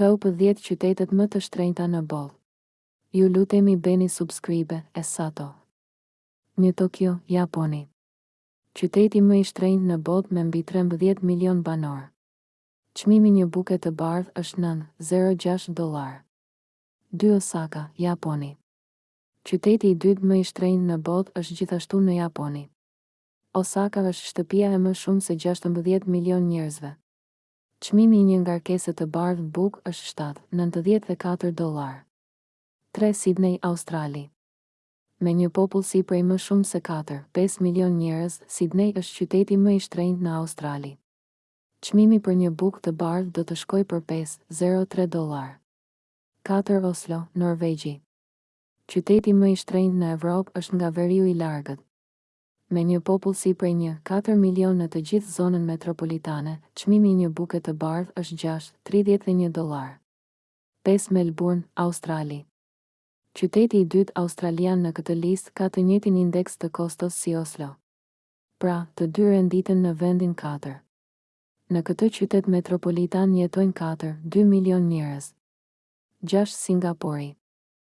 Top dhjetë qytetet më të shtrenjta në botë Ju lutemi bëni subscribe e sato Një Tokyo, Japoni Qyteti më i shtrenjtë në botë me mbi trembëdhjetë milion banorë Çmimi një buke të bardhë është nëntë, zero gjashtë dollarë dy Osaka, Japoni Qyteti i dytë më i shtrenjtë në botë është gjithashtu në Japoni Osaka është shtëpia e më shumë se gjashtëmbëdhjetë milion njerëzve Çmimi i një ngarkese të bardhë bukë është shtatë, nëntëdhjetë e katër dollarë. Tre, Sidney, Australi. Me një popullsi prej më shumë se katër, pesë milionë njerëz, Sidney është qyteti më i shtrenjtë në Australi. Çmimi për një bukë të bardhë do të shkojë për pesë, zero, tre dollarë. Katër, Oslo, Norvegji. Qyteti më i shtrenjtë në Evropë është nga veriu i largët. Me një popullsi prej një, katër milionë në të gjithë zonën metropolitane, çmimi i një buke të bardhë është gjashtë, tridhjetë e një dollarë. Pesë Melburn, Australi. Qyteti i dytë australian në këtë listë ka të njëjtin indeks të kostos si Oslo. Pra, të dy renditen në vendin katër. Në këtë qytet metropolitan jetojnë katër, dy milionë njerëz. Gjashtë Singapori.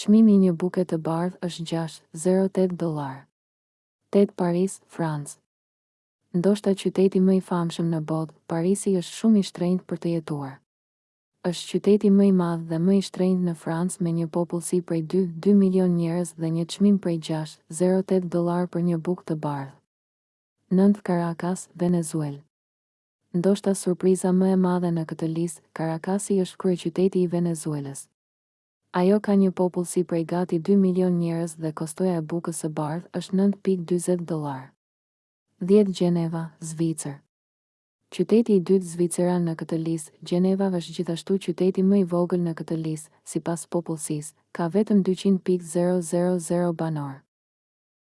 Çmimi i një buke të bardhë është gjashtë, zero tetë dollarë. Tetë Paris, Francë. Ndoshta qyteti më i famshëm në botë, Parisi është shumë i shtrenjtë për të jetuar. Është qyteti më i madh dhe më i shtrenjtë në Francë me një popullsi prej dy, dy milionë njerëz dhe një çmim prej gjashtë, zero tetë dollarë për një bukë të bardhë. Nëntë Caracas, Venezuelë. Ndoshta surpriza më e madhe në këtë listë, Caracasi është kryeqyteti i Venezuelës. Ajo ka një popullsi prej gati dy milionë njerëz dhe kostoja e bukës së bardhë është nëntë pikë dyzet dollarë. Dhjetë Gjeneva, Zvicër. Qyteti i dytë zviceran në këtë listë, Gjeneva është gjithashtu qyteti më i vogël në këtë listë, sipas popullsisë, ka vetëm dyqind pikë zero zero zero banorë.